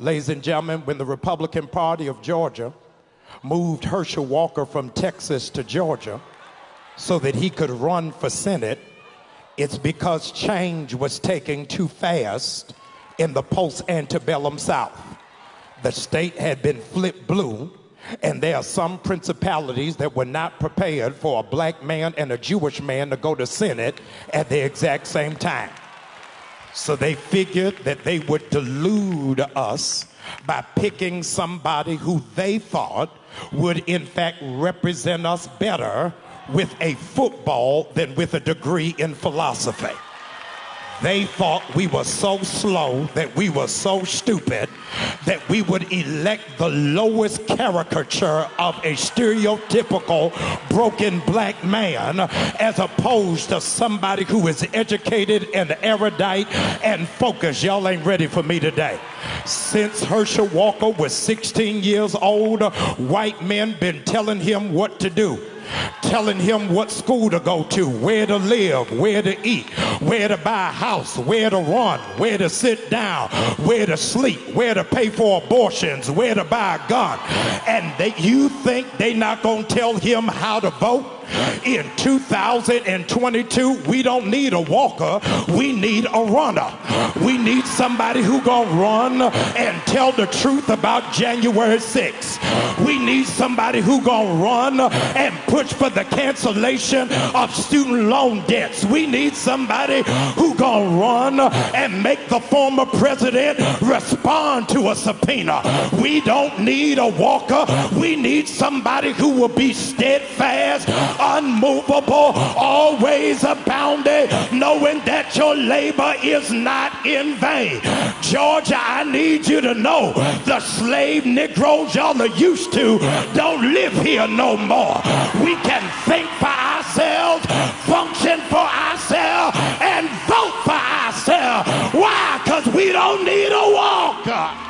Ladies and gentlemen, when the Republican Party of Georgia moved Herschel Walker from Texas to Georgia so that he could run for Senate, it's because change was taking too fast in the post antebellum South. The state had been flipped blue, and there are some principalities that were not prepared for a black man and a Jewish man to go to Senate at the exact same time. So they figured that they would delude us by picking somebody who they thought would, in fact, represent us better with a football than with a degree in philosophy. They thought we were so slow, that we were so stupid, that we would elect the lowest caricature of a stereotypical broken black man as opposed to somebody who is educated and erudite and focused. Y'all ain't ready for me today. Since Herschel Walker was 16 years old, white men been telling him what to do telling him what school to go to, where to live, where to eat, where to buy a house, where to run, where to sit down, where to sleep, where to pay for abortions, where to buy a gun. And you think they not going to tell him how to vote? In 2022, we don't need a walker, we need a runner. We need somebody who gonna run and tell the truth about January 6th. We need somebody who gonna run and push for the cancellation of student loan debts. We need somebody who gonna run and make the former president respond to a subpoena. We don't need a walker. We need somebody who will be steadfast, unmovable, always abounding, knowing that your labor is not in vain. Georgia, I need you to know the slave Negroes y'all are used to don't live here no more. We can for